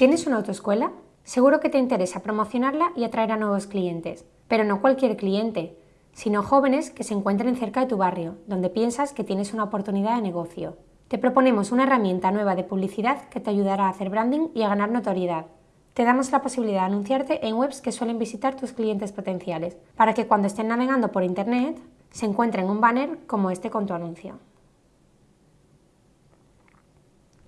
¿Tienes una autoescuela? Seguro que te interesa promocionarla y atraer a nuevos clientes, pero no cualquier cliente, sino jóvenes que se encuentren cerca de tu barrio, donde piensas que tienes una oportunidad de negocio. Te proponemos una herramienta nueva de publicidad que te ayudará a hacer branding y a ganar notoriedad. Te damos la posibilidad de anunciarte en webs que suelen visitar tus clientes potenciales, para que cuando estén navegando por Internet se encuentren un banner como este con tu anuncio.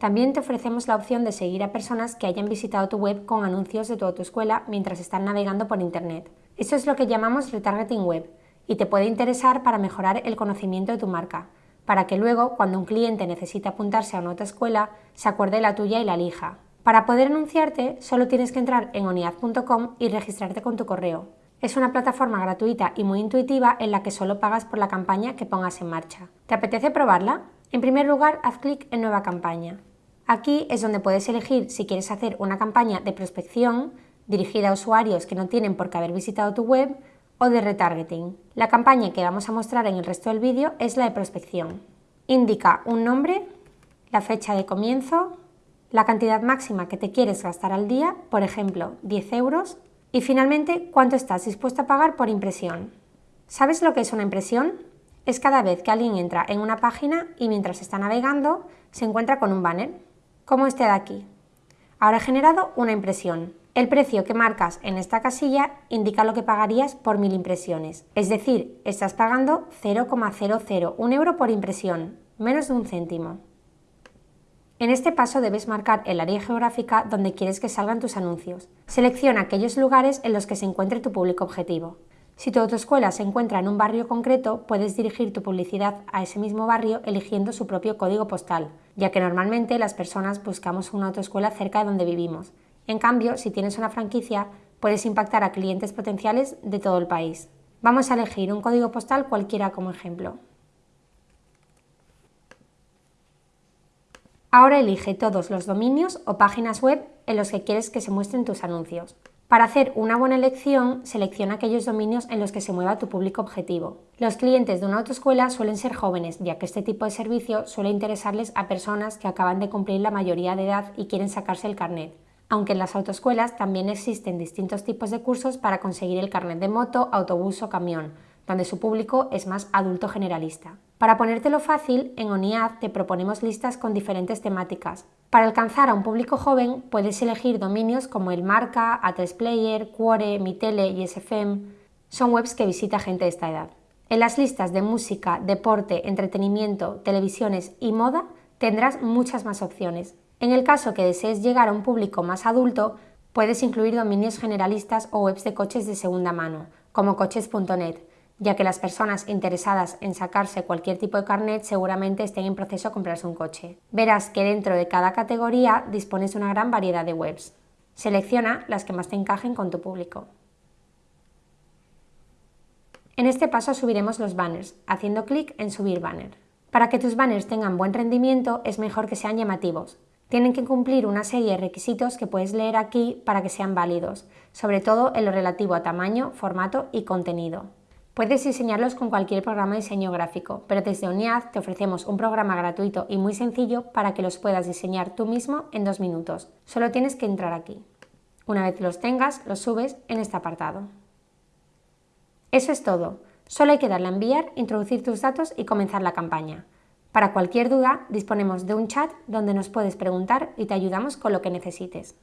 También te ofrecemos la opción de seguir a personas que hayan visitado tu web con anuncios de tu autoescuela mientras están navegando por Internet. Eso es lo que llamamos retargeting web y te puede interesar para mejorar el conocimiento de tu marca, para que luego, cuando un cliente necesite apuntarse a una autoescuela, se acuerde la tuya y la elija. Para poder anunciarte, solo tienes que entrar en oniad.com y registrarte con tu correo. Es una plataforma gratuita y muy intuitiva en la que solo pagas por la campaña que pongas en marcha. ¿Te apetece probarla? En primer lugar, haz clic en Nueva campaña. Aquí es donde puedes elegir si quieres hacer una campaña de prospección dirigida a usuarios que no tienen por qué haber visitado tu web o de retargeting. La campaña que vamos a mostrar en el resto del vídeo es la de prospección. Indica un nombre, la fecha de comienzo, la cantidad máxima que te quieres gastar al día, por ejemplo 10 euros, y finalmente cuánto estás dispuesto a pagar por impresión. ¿Sabes lo que es una impresión? Es cada vez que alguien entra en una página y mientras está navegando se encuentra con un banner como este de aquí. Ahora he generado una impresión. El precio que marcas en esta casilla indica lo que pagarías por mil impresiones, es decir, estás pagando 0,001 euro por impresión, menos de un céntimo. En este paso debes marcar el área geográfica donde quieres que salgan tus anuncios. Selecciona aquellos lugares en los que se encuentre tu público objetivo. Si tu autoescuela se encuentra en un barrio concreto, puedes dirigir tu publicidad a ese mismo barrio eligiendo su propio código postal, ya que normalmente las personas buscamos una autoescuela cerca de donde vivimos. En cambio, si tienes una franquicia, puedes impactar a clientes potenciales de todo el país. Vamos a elegir un código postal cualquiera como ejemplo. Ahora elige todos los dominios o páginas web en los que quieres que se muestren tus anuncios. Para hacer una buena elección, selecciona aquellos dominios en los que se mueva tu público objetivo. Los clientes de una autoescuela suelen ser jóvenes, ya que este tipo de servicio suele interesarles a personas que acaban de cumplir la mayoría de edad y quieren sacarse el carnet. Aunque en las autoescuelas también existen distintos tipos de cursos para conseguir el carnet de moto, autobús o camión, donde su público es más adulto generalista. Para ponértelo fácil, en ONIAD te proponemos listas con diferentes temáticas. Para alcanzar a un público joven puedes elegir dominios como el Marca, A3Player, Quore, Mitele y SFM. Son webs que visita gente de esta edad. En las listas de música, deporte, entretenimiento, televisiones y moda tendrás muchas más opciones. En el caso que desees llegar a un público más adulto, puedes incluir dominios generalistas o webs de coches de segunda mano, como coches.net, ya que las personas interesadas en sacarse cualquier tipo de carnet seguramente estén en proceso de comprarse un coche. Verás que dentro de cada categoría dispones de una gran variedad de webs. Selecciona las que más te encajen con tu público. En este paso subiremos los banners, haciendo clic en Subir banner. Para que tus banners tengan buen rendimiento es mejor que sean llamativos. Tienen que cumplir una serie de requisitos que puedes leer aquí para que sean válidos, sobre todo en lo relativo a tamaño, formato y contenido. Puedes diseñarlos con cualquier programa de diseño gráfico, pero desde UNIAD te ofrecemos un programa gratuito y muy sencillo para que los puedas diseñar tú mismo en dos minutos. Solo tienes que entrar aquí. Una vez los tengas, los subes en este apartado. Eso es todo. Solo hay que darle a enviar, introducir tus datos y comenzar la campaña. Para cualquier duda, disponemos de un chat donde nos puedes preguntar y te ayudamos con lo que necesites.